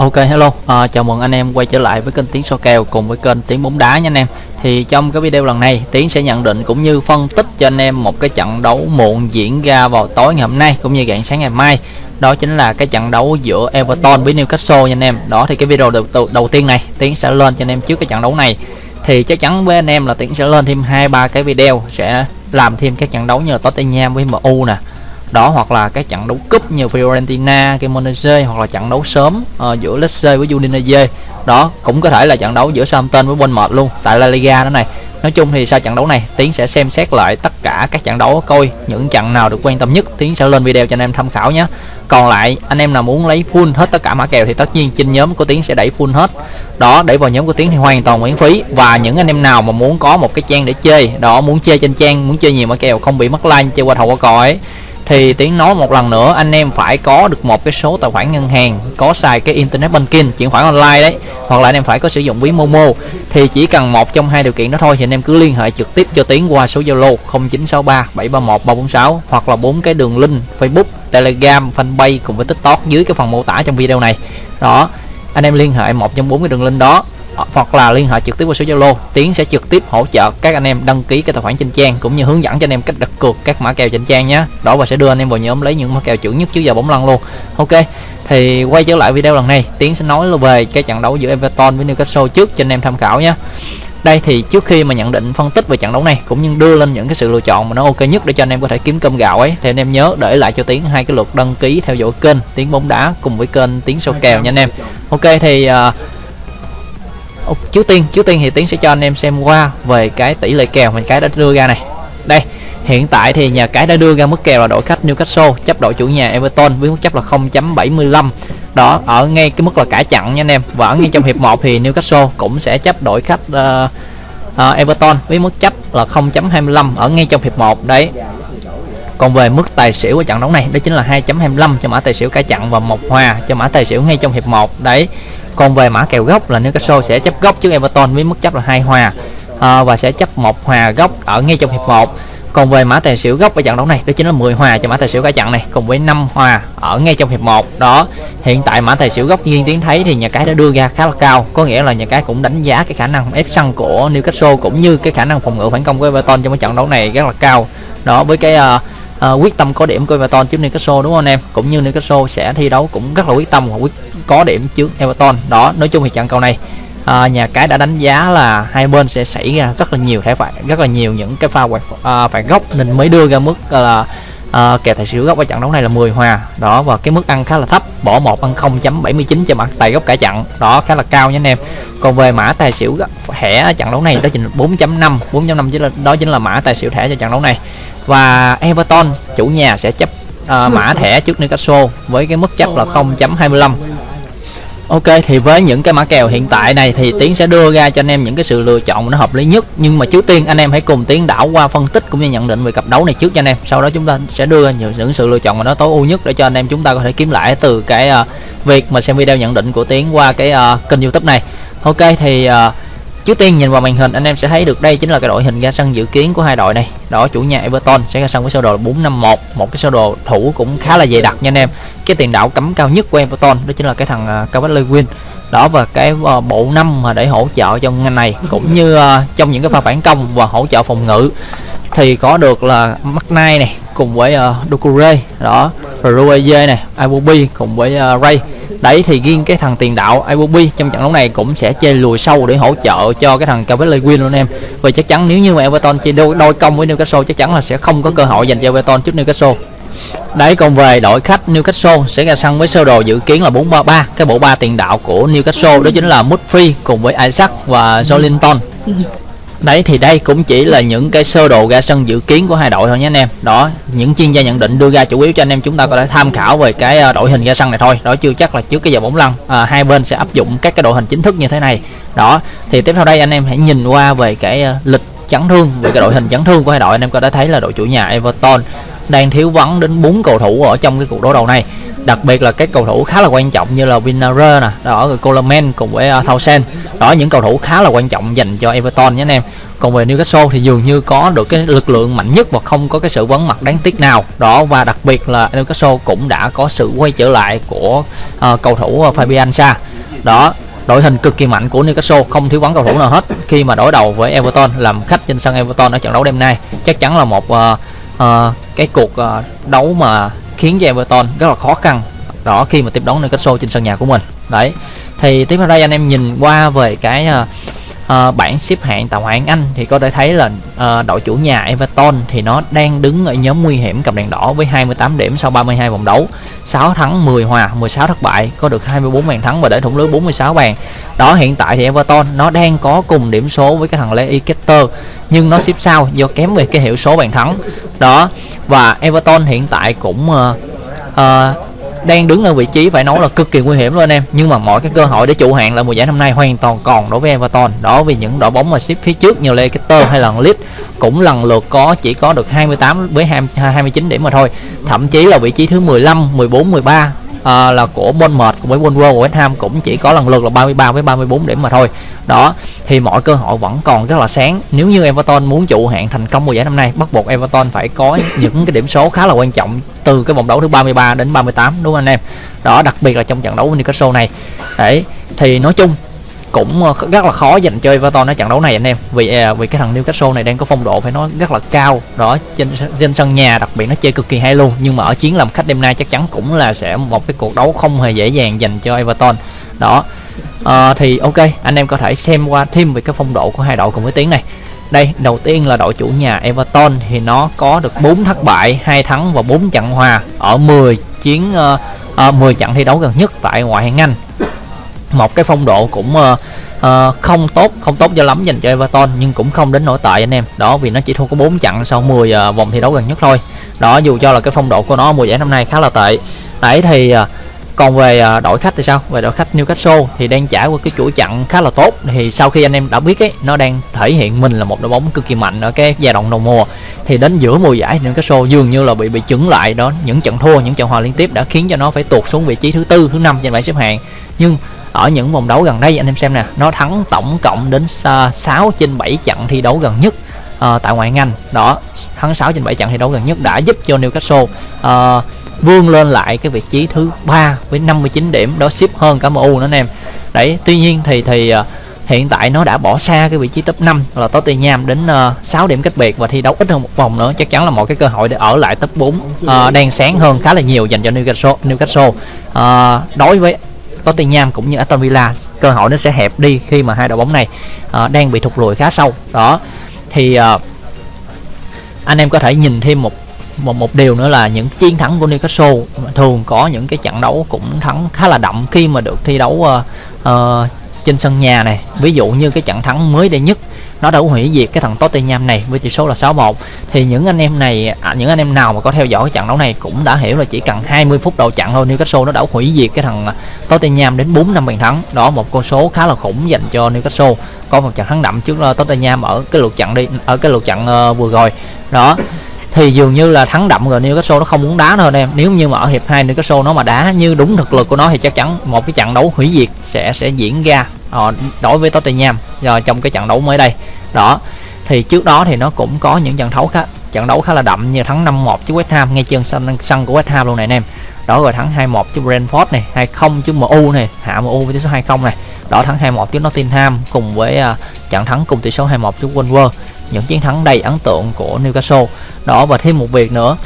Ok hello, à, chào mừng anh em quay trở lại với kênh Tiến So Kèo cùng với kênh Tiến Bóng Đá nha anh em. Thì trong cái video lần này Tiến sẽ nhận định cũng như phân tích cho anh em một cái trận đấu muộn diễn ra vào tối ngày hôm nay cũng như rạng sáng ngày mai. Đó chính là cái trận đấu giữa Everton với Newcastle nha anh em. Đó thì cái video đầu, đầu, đầu tiên này Tiến sẽ lên cho anh em trước cái trận đấu này. Thì chắc chắn với anh em là Tiến sẽ lên thêm hai ba cái video Sẽ làm thêm các trận đấu như là Tottenham với MU nè đó hoặc là các trận đấu cúp như Fiorentina, Cremonese hoặc là trận đấu sớm uh, giữa Lecce với Udinese. Đó cũng có thể là trận đấu giữa Southampton với Bournemouth luôn tại La Liga đó này. Nói chung thì sau trận đấu này tiến sẽ xem xét lại tất cả các trận đấu coi những trận nào được quan tâm nhất tiến sẽ lên video cho anh em tham khảo nhé. Còn lại anh em nào muốn lấy full hết tất cả mã kèo thì tất nhiên trên nhóm của tiến sẽ đẩy full hết. Đó đẩy vào nhóm của tiến thì hoàn toàn miễn phí. Và những anh em nào mà muốn có một cái trang để chơi đó muốn chơi trên trang muốn chơi nhiều mã kèo không bị mất like chơi qua thầu qua cò ấy thì tiếng nói một lần nữa, anh em phải có được một cái số tài khoản ngân hàng, có xài cái internet banking, chuyển khoản online đấy, hoặc là anh em phải có sử dụng ví momo. Thì chỉ cần một trong hai điều kiện đó thôi, thì anh em cứ liên hệ trực tiếp cho tiến qua số zalo 0963 731 346 hoặc là bốn cái đường link facebook, telegram, fanpage cùng với tiktok dưới cái phần mô tả trong video này. Đó, anh em liên hệ một trong bốn cái đường link đó hoặc là liên hệ trực tiếp qua số Zalo. Tiến sẽ trực tiếp hỗ trợ các anh em đăng ký cái tài khoản trên trang cũng như hướng dẫn cho anh em cách đặt cược các mã kèo trên trang nhé. Đó và sẽ đưa anh em vào nhóm lấy những mã kèo chuẩn nhất trước giờ bóng lăn luôn. Ok thì quay trở lại video lần này Tiến sẽ nói về cái trận đấu giữa Everton với Newcastle trước cho anh em tham khảo nhé. Đây thì trước khi mà nhận định phân tích về trận đấu này cũng như đưa lên những cái sự lựa chọn mà nó ok nhất để cho anh em có thể kiếm cơm gạo ấy thì anh em nhớ để lại cho tiến hai cái lượt đăng ký theo dõi kênh tiến bóng đá cùng với kênh tiến sâu kèo nha anh em. Ok thì uh, trước tiên trước tiên thì tiến sẽ cho anh em xem qua về cái tỷ lệ kèo mình cái đã đưa ra này. Đây hiện tại thì nhà cái đã đưa ra mức kèo là đội khách Newcastle chấp đội chủ nhà Everton với mức chấp là 0.75 đó ở ngay cái mức là cả chặn nha anh em. Và ở ngay trong hiệp 1 thì Newcastle cũng sẽ chấp đội khách uh, uh, Everton với mức chấp là 0.25 ở ngay trong hiệp 1 đấy. Còn về mức tài xỉu của trận đấu này đó chính là 2.25 cho mã tài xỉu cả chặn và một hòa cho mã tài xỉu ngay trong hiệp 1 đấy còn về mã kèo gốc là Newcastle sẽ chấp gốc trước Everton với mức chấp là hai hòa à, và sẽ chấp một hòa gốc ở ngay trong hiệp 1 còn về mã tài xỉu gốc ở trận đấu này đó chính là 10 hòa cho mã tài xỉu cả trận này cùng với 5 hòa ở ngay trong hiệp 1 đó hiện tại mã tài xỉu gốc nhiên tiến thấy thì nhà cái đã đưa ra khá là cao có nghĩa là nhà cái cũng đánh giá cái khả năng ép sân của Newcastle cũng như cái khả năng phòng ngự phản công của Everton trong cái trận đấu này rất là cao. Đó với cái uh, uh, quyết tâm có điểm của Everton trước Newcastle đúng không anh em? Cũng như Newcastle sẽ thi đấu cũng rất là quyết tâm và quyết có điểm trước Everton. Đó nói chung thì trận cầu này à, nhà cái đã đánh giá là hai bên sẽ xảy ra rất là nhiều thẻ phạt rất là nhiều những cái pha à, phạt góc nên mới đưa ra mức là à, kèo tài xỉu góc ở trận đấu này là 10 hòa. Đó và cái mức ăn khá là thấp bỏ một ăn 0.79 cho mặt tài góc cả trận. Đó khá là cao nha anh em. Còn về mã tài xỉu thẻ trận đấu này đó chính 4.5 4.5 chính là đó chính là mã tài xỉu thẻ cho trận đấu này. Và Everton chủ nhà sẽ chấp uh, mã thẻ trước Newcastle với cái mức chấp là 0.25 Ok thì với những cái mã kèo hiện tại này thì Tiến sẽ đưa ra cho anh em những cái sự lựa chọn nó hợp lý nhất. Nhưng mà trước tiên anh em hãy cùng Tiến đảo qua phân tích cũng như nhận định về cặp đấu này trước cho anh em. Sau đó chúng ta sẽ đưa ra những, những sự lựa chọn mà nó tối ưu nhất để cho anh em chúng ta có thể kiếm lại từ cái uh, việc mà xem video nhận định của Tiến qua cái uh, kênh youtube này. Ok thì uh, Trước tiên nhìn vào màn hình anh em sẽ thấy được đây chính là cái đội hình ra sân dự kiến của hai đội này. Đó chủ nhà Everton sẽ ra sân với sơ đồ 451, một cái sơ đồ thủ cũng khá là dày đặc nha anh em. Cái tiền đạo cấm cao nhất của Everton đó chính là cái thằng uh, Lewin. Đó và cái uh, bộ năm mà để hỗ trợ trong ngành này cũng như uh, trong những cái pha phản công và hỗ trợ phòng ngự thì có được là McNay này cùng với uh, Doucouré đó, rồi Rueye này, Iwobi cùng với uh, Ray đấy thì riêng cái thằng tiền đạo Iwobi trong trận đấu này cũng sẽ chơi lùi sâu để hỗ trợ cho cái thằng Calvert Lewin luôn em. Và chắc chắn nếu như mà Everton chơi đôi, đôi công với Newcastle chắc chắn là sẽ không có cơ hội dành cho Everton trước Newcastle. Đấy còn về đội khách Newcastle sẽ ra sân với sơ đồ dự kiến là 433 cái bộ ba tiền đạo của Newcastle đó chính là Mudfree cùng với Isaac và Jolinton Đấy thì đây cũng chỉ là những cái sơ đồ ra sân dự kiến của hai đội thôi nhé anh em. Đó, những chuyên gia nhận định đưa ra chủ yếu cho anh em chúng ta có thể tham khảo về cái ờ, đội hình ra sân này thôi. Đó chưa chắc là trước cái giờ bóng lăn à, hai bên sẽ áp dụng các cái đội hình chính thức như thế này. Đó, thì tiếp theo đây anh em hãy nhìn qua về cái ờ, lịch chấn thương về cái đội hình chấn thương của hai đội. Anh em có thể thấy là đội chủ nhà Everton đang thiếu vắng đến bốn cầu thủ ở trong cái cuộc đối đầu này đặc biệt là các cầu thủ khá là quan trọng như là Vinara nè đó rồi Coleman cùng với à, uh, Townsend đó những cầu thủ khá là quan trọng dành cho Everton nhé anh em. Còn về Newcastle thì dường như có được cái lực lượng mạnh nhất và không có cái sự vắng mặt đáng tiếc nào. Đó và đặc biệt là Newcastle cũng đã có sự quay trở lại của uh, cầu thủ à, Fabian Sa. Đó đội hình cực kỳ mạnh của Newcastle không thiếu vắng cầu thủ nào hết. Khi mà đối đầu với Everton làm khách trên sân Everton ở trận đấu đêm nay chắc chắn là một uh, uh, cái cuộc uh, đấu mà khiến cho Everton rất là khó khăn đó khi mà tiếp đón Newcastle trên sân nhà của mình. Đấy thì tiếp theo đây anh em nhìn qua về cái uh, uh, bảng xếp hạng tại ngoại hạng Anh thì có thể thấy là uh, đội chủ nhà Everton thì nó đang đứng ở nhóm nguy hiểm cầm đèn đỏ với 28 điểm sau 32 vòng đấu. 6 thắng 10 hòa 16 thất bại có được 24 bàn thắng và để thủng lưới 46 bàn. Đó hiện tại thì Everton nó đang có cùng điểm số với cái thằng Leicester nhưng nó xếp sau do kém về cái hiệu số bàn thắng. Đó và Everton hiện tại cũng uh, uh, đang đứng ở vị trí phải nói là cực kỳ nguy hiểm luôn anh em. Nhưng mà mọi cái cơ hội để trụ hạng là mùa giải năm nay hoàn toàn còn đối với Everton. Đó vì những đội bóng mà xếp phía trước như Leicester hay là Leeds cũng lần lượt có chỉ có được 28 với 29 điểm mà thôi. Thậm chí là vị trí thứ 15 14 13 à, là của Bournemouth cùng với Wolves của West Ham cũng chỉ có lần lượt là 33 với 34 điểm mà thôi. Đó thì mọi cơ hội vẫn còn rất là sáng. Nếu như Everton muốn trụ hạng thành công mùa giải năm nay bắt buộc Everton phải có những cái điểm số khá là quan trọng từ cái vòng đấu thứ 33 đến 38 đúng không anh em? Đó đặc biệt là trong trận đấu với Newcastle này. Đấy thì nói chung cũng ờ, rất là khó dành cho Everton ở trận đấu này anh em. Vì à, vì cái thằng Newcastle này đang có phong độ phải nói rất là cao. Đó trên trên sân nhà đặc biệt nó chơi cực kỳ hay luôn. Nhưng mà ở chiến làm khách đêm nay chắc chắn cũng là sẽ một cái cuộc đấu không hề dễ dàng dành cho Everton. Đó à, thì ok anh em có thể xem qua thêm về cái phong độ của hai đội cùng với tiếng này. Đây đầu tiên là đội chủ nhà Everton thì nó có được 4 thất bại hai thắng và 4 trận hòa ở 10 chiến uh, uh, 10 trận thi đấu gần nhất tại ngoại hạng Anh một cái phong độ cũng uh, uh, không tốt không tốt cho lắm dành cho Everton nhưng cũng không đến nổi tệ anh em. Đó vì nó chỉ thua có 4 trận sau 10 uh, ờ, vòng thi đấu gần nhất thôi. Đó dù cho là cái phong độ của nó mùa giải năm nay khá là tệ. Đấy thì uh, còn về uh, đội khách thì sao? Về đội khách Newcastle thì đang trải qua cái chuỗi chặn khá là tốt. Thì sau khi anh em đã biết ấy nó đang thể hiện mình là một đội bóng cực kỳ mạnh ở cái giai đoạn đầu mùa. Thì đến giữa mùa giải Newcastle dường như là bị bị chứng lại. Đó những trận thua những trận hòa liên tiếp đã khiến cho nó phải tuột xuống vị trí thứ tư thứ năm trên bảng xếp hạng. Nhưng ở những vòng đấu gần đây anh em xem nè nó thắng tổng cộng đến 6 trên 7 trận thi đấu gần nhất uh, tại ngoại Anh đó thắng 6 trên 7 trận thi đấu gần nhất đã giúp cho Newcastle uh, vươn lên lại cái vị trí thứ ba với 59 điểm đó ship hơn cả MU nữa anh em. Đấy tuy nhiên thì thì uh, hiện tại nó đã bỏ xa cái vị trí top 5 là Tottenham đến uh, 6 điểm cách biệt và thi đấu ít hơn một vòng nữa. Chắc chắn là một cái cơ hội để ở lại top 4 uh, đang sáng hơn khá là nhiều dành cho Newcastle Newcastle. Uh, đối với Tottenham cũng như Aston Villa cơ hội nó sẽ hẹp đi khi mà hai đội bóng này uh, đang bị thụt lùi khá sâu. Đó thì uh, anh em có thể nhìn thêm một một một điều nữa là những chiến thắng của Newcastle thường có những cái trận đấu cũng thắng khá là đậm khi mà được thi đấu uh, uh, trên sân nhà này. Ví dụ như cái trận thắng mới đây nhất nó đã hủy diệt cái thằng Tottenham này với tỷ số là 6-1 thì những anh em này à, những anh em nào mà có theo dõi cái trận đấu này cũng đã hiểu là chỉ cần 20 phút đầu trận thôi Newcastle nó đã hủy diệt cái thằng à, Tottenham đến 4 năm bàn thắng. Đó một con số khá là khủng dành cho Newcastle. Có một trận thắng đậm trước à, Tottenham ở cái lượt trận đi ở cái lượt trận uh, ờ, vừa rồi. Đó thì dường như là thắng đậm rồi Newcastle nó không muốn đá nữa em. Nếu như mà ở hiệp 2 Newcastle nó mà đá như đúng thực lực của nó thì chắc chắn một cái trận đấu hủy diệt sẽ sẽ diễn ra uh, đối với Tottenham. Rồi trong cái trận đấu mới đây đó. Thì trước đó thì nó cũng có những trận đấu khá trận đấu khá là đậm như thắng 5-1 trước West Ham ngay trên sân sân của West Ham luôn này anh em. Đó rồi thắng 2-1 trước Brentford này 2-0 trước MU này hạ MU với tỷ số 2-0 này. Đó thắng 2-1 trước Nottingham cùng với uh, trận thắng cùng tỷ số 2-1 trước Wolves những chiến thắng đầy ấn tượng của Newcastle. Đó và thêm một việc nữa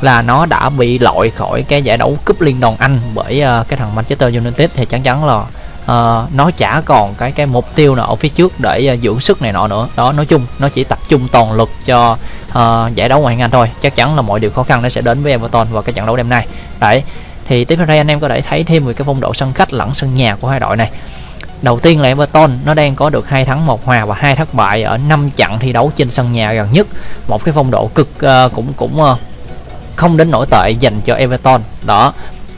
là nó đã bị loại khỏi cái giải đấu cúp liên đoàn Anh bởi uh, cái thằng Manchester United. Thì chắc chắn là uh, nó chả còn cái cái mục tiêu nào ở phía trước để uh, dưỡng sức này nọ nữa. Đó nói chung nó chỉ tập trung toàn lực cho uh, giải đấu ngoại hạng Anh thôi. Chắc chắn là mọi điều khó khăn nó sẽ đến với Everton vào cái trận đấu đêm nay. Đấy thì tiếp theo đây anh em có thể thấy thêm về cái phong độ sân khách lẫn sân nhà của hai đội này. Đầu tiên là Everton nó đang có được hai thắng một hòa và hai thất bại ở 5 trận thi đấu trên sân nhà gần nhất. Một cái phong độ cực uh, cũng cũng uh, không đến nổi tệ dành cho Everton. Đó,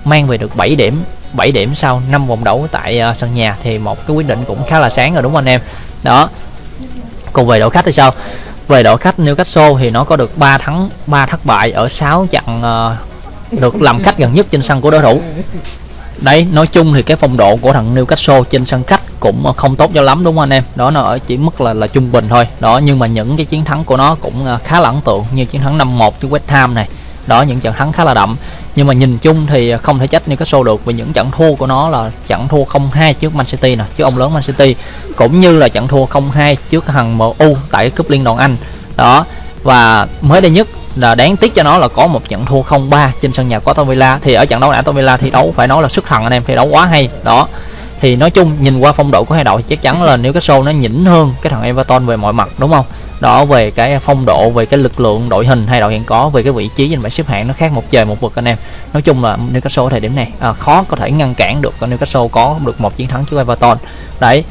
mang về được 7 điểm 7 điểm sau 5 vòng đấu tại uh, sân nhà thì một cái quyết định cũng khá là sáng rồi đúng không anh em đó còn về đội khách thì sao về đội khách Newcastle thì nó có được 3 thắng 3 thất bại ở 6 trận uh, được làm khách gần nhất trên sân của đối thủ đấy, nói chung thì cái phong độ của thằng Newcastle trên sân khách cũng không tốt cho lắm, đúng không anh em? Đó nó ở chỉ mức là là trung bình thôi. Đó, nhưng mà những cái chiến thắng của nó cũng à, khá là ấn tượng như chiến thắng 5-1 trước West Ham này. Đó, những trận thắng khá là đậm. Nhưng mà nhìn chung thì không thể trách Newcastle được vì những trận thua của nó là trận thua 0-2 trước Man City nè trước ông lớn Man City, cũng như là trận thua 0-2 trước thằng MU tại cúp liên đoàn Anh. Đó, và mới đây nhất là đáng tiếc cho nó là có một trận thua 0-3 trên sân nhà của Aston Villa. Thì ở trận đấu này Aston Villa thi đấu phải nói là xuất thần anh em thi đấu quá hay. Đó. Thì nói chung nhìn qua phong độ của hai đội thì chắc chắn là nếu cái show nó nhỉnh hơn cái thằng Everton về mọi mặt đúng không? Đó về cái phong độ về cái lực lượng đội hình hai đội hiện có về cái vị trí trên bảng xếp hạng nó khác một trời một vực anh em. Nói chung là Newcastle ở thời điểm này à, khó có thể ngăn cản được Newcastle có được một chiến thắng trước Everton. Đấy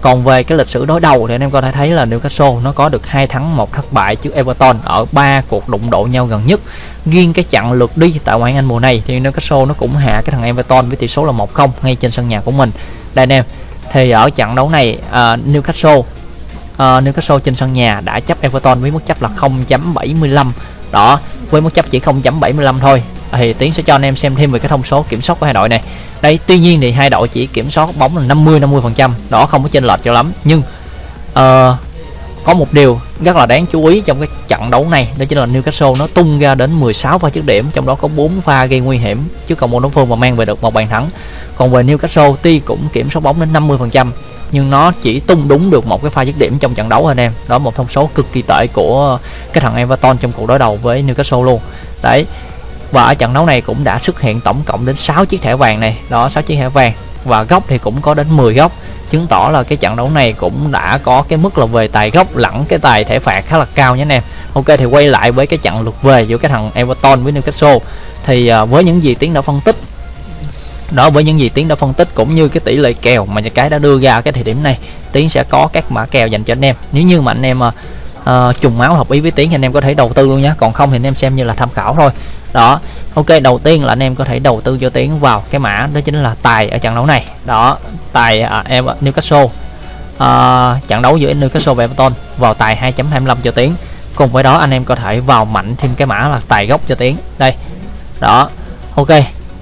còn về cái lịch sử đối đầu thì anh em có thể thấy là Newcastle nó có được hai thắng một thất bại trước Everton ở ba cuộc đụng độ nhau gần nhất. Riêng cái trận lượt đi tại ngoại hạng Anh mùa này thì Newcastle nó cũng hạ cái thằng Everton với tỷ số là 1-0 ngay trên sân nhà của mình. Đây anh em thì ở trận đấu này uh, Newcastle uh, Newcastle trên sân nhà đã chấp Everton với mức chấp là 0.75 đó với mức chấp chỉ 0.75 thôi. Thì tiến sẽ cho anh em xem thêm về cái thông số kiểm soát của hai đội này đây tuy nhiên thì hai đội chỉ kiểm soát bóng là 50 50 phần trăm. Đó không có chênh lệch cho lắm. Nhưng uh, có một điều rất là đáng chú ý trong cái trận đấu này đó chính là Newcastle nó tung ra đến 16 pha dứt điểm trong đó có 4 pha gây nguy hiểm trước cầu môn đối phương và mang về được một bàn thắng. Còn về Newcastle tuy cũng kiểm soát bóng đến 50 phần trăm nhưng nó chỉ tung đúng được một cái pha dứt điểm trong trận đấu anh em. Đó một thông số cực kỳ tệ của cái thằng Everton trong cuộc đối đầu với Newcastle luôn. Đấy và ở trận đấu này cũng đã xuất hiện tổng cộng đến 6 chiếc thẻ vàng này. Đó 6 chiếc thẻ vàng. Và góc thì cũng có đến 10 góc. Chứng tỏ là cái trận đấu này cũng đã có cái mức là về tài góc lẫn cái tài thẻ phạt khá là cao nhé anh em. Ok thì quay lại với cái trận lượt về giữa cái thằng Everton với Newcastle. Thì à, với những gì tiến đã phân tích đó với những gì tiến đã phân tích cũng như cái tỷ lệ kèo mà nhà cái đã đưa ra cái thời điểm này tiến sẽ có các mã kèo dành cho anh em. Nếu như mà anh em uh, trùng máu hợp ý với tiến thì anh em có thể đầu tư luôn nhé. Còn không thì anh em xem như là tham khảo thôi đó ok đầu tiên là anh em có thể đầu tư cho tiến vào cái mã đó chính là tài ở trận đấu này. Đó tài à, em Newcastle. À, trận đấu giữa Newcastle và Everton vào tài 2.25 cho tiến cùng với đó anh em có thể vào mạnh thêm cái mã là tài gốc cho tiến đây đó ok.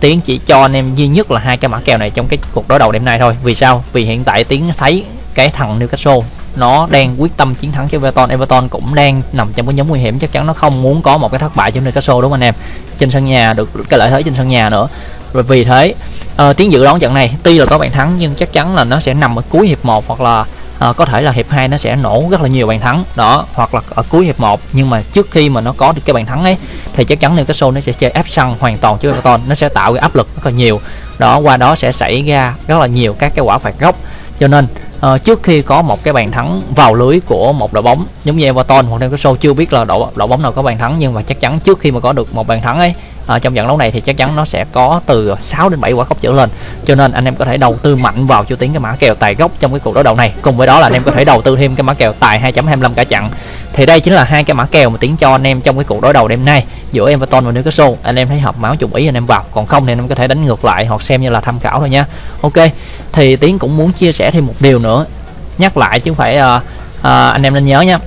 Tiến chỉ cho anh em duy nhất là hai cái mã kèo này trong cái cuộc đối đầu đêm nay thôi. Vì sao? Vì hiện tại tiến thấy cái thằng Newcastle nó đang quyết tâm chiến thắng cho Everton. Everton cũng đang nằm trong cái nhóm nguy hiểm. Chắc chắn nó không muốn có một cái thất bại trong Newcastle đúng không anh em? Trên sân nhà được cái lợi thế trên sân nhà nữa. Rồi vì thế ờ, uh, tiếng dự đoán trận này tuy là có bàn thắng nhưng chắc chắn là nó sẽ nằm ở cuối hiệp 1 hoặc là uh, có thể là hiệp 2 nó sẽ nổ rất là nhiều bàn thắng. Đó hoặc là ở cuối hiệp 1 nhưng mà trước khi mà nó có được cái bàn thắng ấy thì chắc chắn Newcastle nó sẽ chơi áp sân hoàn toàn trước Everton. Nó sẽ tạo cái áp lực rất là nhiều. Đó qua đó sẽ xảy ra rất là nhiều các cái quả phạt góc. Cho nên uh, trước khi có một cái bàn thắng vào lưới của một đội bóng giống như Everton hoặc là cái chưa biết là đội đội bóng nào có bàn thắng nhưng mà chắc chắn trước khi mà có được một bàn thắng ấy uh, trong trận đấu này thì chắc chắn nó sẽ có từ 6 đến 7 quả góc trở lên. Cho nên anh em có thể đầu tư mạnh vào cho tiếng cái mã kèo tài gốc trong cái cuộc đối đầu này. Cùng với đó là anh em có thể đầu tư thêm cái mã kèo tài 2.25 cả chặn thì đây chính là hai cái mã kèo mà tiến cho anh em trong cái cuộc đối đầu đêm nay giữa Everton và Newcastle. Anh em thấy hợp máu trùng ý anh em vào. Còn không thì anh em có thể đánh ngược lại hoặc xem như là tham khảo thôi nha. Ok thì tiến cũng muốn chia sẻ thêm một điều nữa. Nhắc lại chứ không phải uh, uh, anh em nên nhớ nha.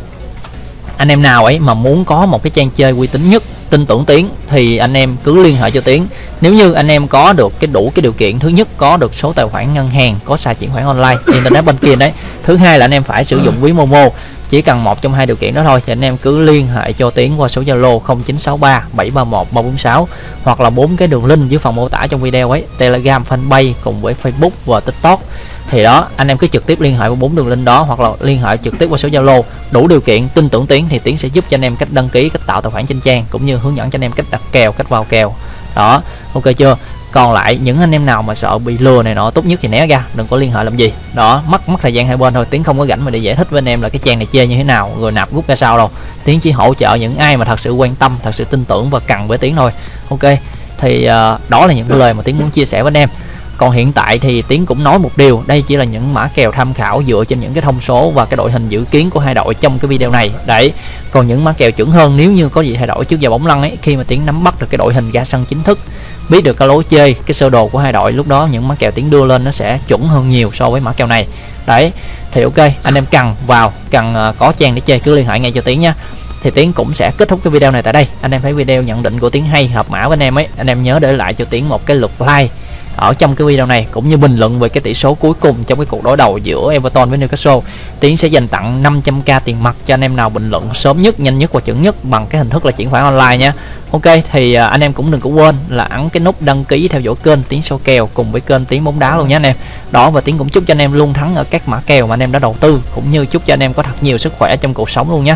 Anh em nào ấy mà muốn có một cái trang chơi uy tín nhất tin tưởng tiến thì anh em cứ liên hệ cho tiến. Nếu như anh em có được cái đủ cái điều kiện thứ nhất có được số tài khoản ngân hàng có xài chuyển khoản online internet bên kia đấy. Thứ hai là anh em phải sử dụng ví momo chỉ cần một trong hai điều kiện đó thôi, thì anh em cứ liên hệ cho tiến qua số zalo 0963 731 346 hoặc là bốn cái đường link dưới phần mô tả trong video ấy, telegram, fanpage cùng với facebook và tiktok. Thì đó, anh em cứ trực tiếp liên hệ với bốn đường link đó hoặc là liên hệ trực tiếp qua số zalo. Đủ điều kiện, tin tưởng tiến thì tiến sẽ giúp cho anh em cách đăng ký, cách tạo tài khoản trên trang cũng như hướng dẫn cho anh em cách đặt kèo, cách vào kèo. Đó, ok chưa? Còn lại những anh em nào mà sợ bị lừa này nọ tốt nhất thì né ra đừng có liên hệ làm gì. Đó mất mất thời gian hai bên thôi tiếng không có rảnh mà để giải thích với anh em là cái trang này chơi như thế nào rồi nạp rút ra sao đâu. Tiếng chỉ hỗ trợ những ai mà thật sự quan tâm thật sự tin tưởng và cần với tiếng thôi. Ok thì uh, đó là những cái lời mà tiếng muốn chia sẻ với anh em. Còn hiện tại thì tiến cũng nói một điều đây chỉ là những mã kèo tham khảo dựa trên những cái thông số và cái đội hình dự kiến của hai đội trong cái video này. Đấy còn những mã kèo chuẩn hơn nếu như có gì thay đổi trước giờ bóng lăn ấy khi mà tiến nắm bắt được cái đội hình ra sân chính thức biết được cái lối chơi, cái sơ đồ của hai đội lúc đó, những mã kèo tiến đưa lên nó sẽ chuẩn hơn nhiều so với mã kèo này. Đấy, thì ok, anh em cần vào, cần ờ, có trang để chơi, cứ liên hệ ngay cho tiến nha thì tiến cũng sẽ kết thúc cái video này tại đây. Anh em thấy video nhận định của tiến hay, hợp mã với anh em ấy. Anh em nhớ để lại cho tiến một cái lượt like ở trong cái video này, cũng như bình luận về cái tỷ số cuối cùng trong cái cuộc đối đầu giữa Everton với Newcastle, Tiến sẽ dành tặng 500k tiền mặt cho anh em nào bình luận sớm nhất, nhanh nhất và chuẩn nhất bằng cái hình thức là chuyển khoản online nha. Ok, thì à, anh em cũng đừng có quên là ấn cái nút đăng ký theo dõi kênh Tiến Sâu kèo cùng với kênh Tiến bóng đá luôn nhé anh em. Đó, và Tiến cũng chúc cho anh em luôn thắng ở các mã kèo mà anh em đã đầu tư, cũng như chúc cho anh em có thật nhiều sức khỏe trong cuộc sống luôn nhé